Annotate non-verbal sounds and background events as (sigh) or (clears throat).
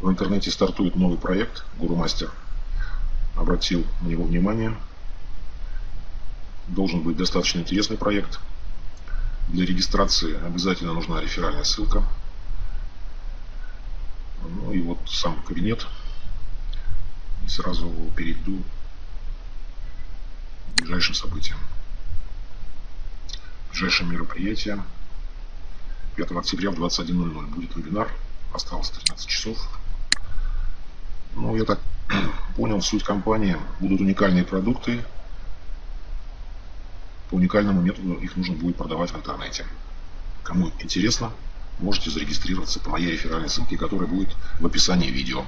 В интернете стартует новый проект «Гуру-мастер». Обратил на него внимание. Должен быть достаточно интересный проект. Для регистрации обязательно нужна реферальная ссылка. Ну и вот сам кабинет. И сразу перейду к ближайшим событиям. Ближайшее мероприятие 5 октября в 21.00 будет вебинар. Осталось 13 часов. Ну, я так (clears throat) понял, суть компании. Будут уникальные продукты. По уникальному методу их нужно будет продавать в интернете. Кому интересно, можете зарегистрироваться по моей реферальной ссылке, которая будет в описании видео.